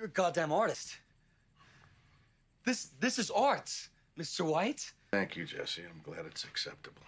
You're a goddamn artist. This this is art, Mr. White. Thank you, Jesse. I'm glad it's acceptable.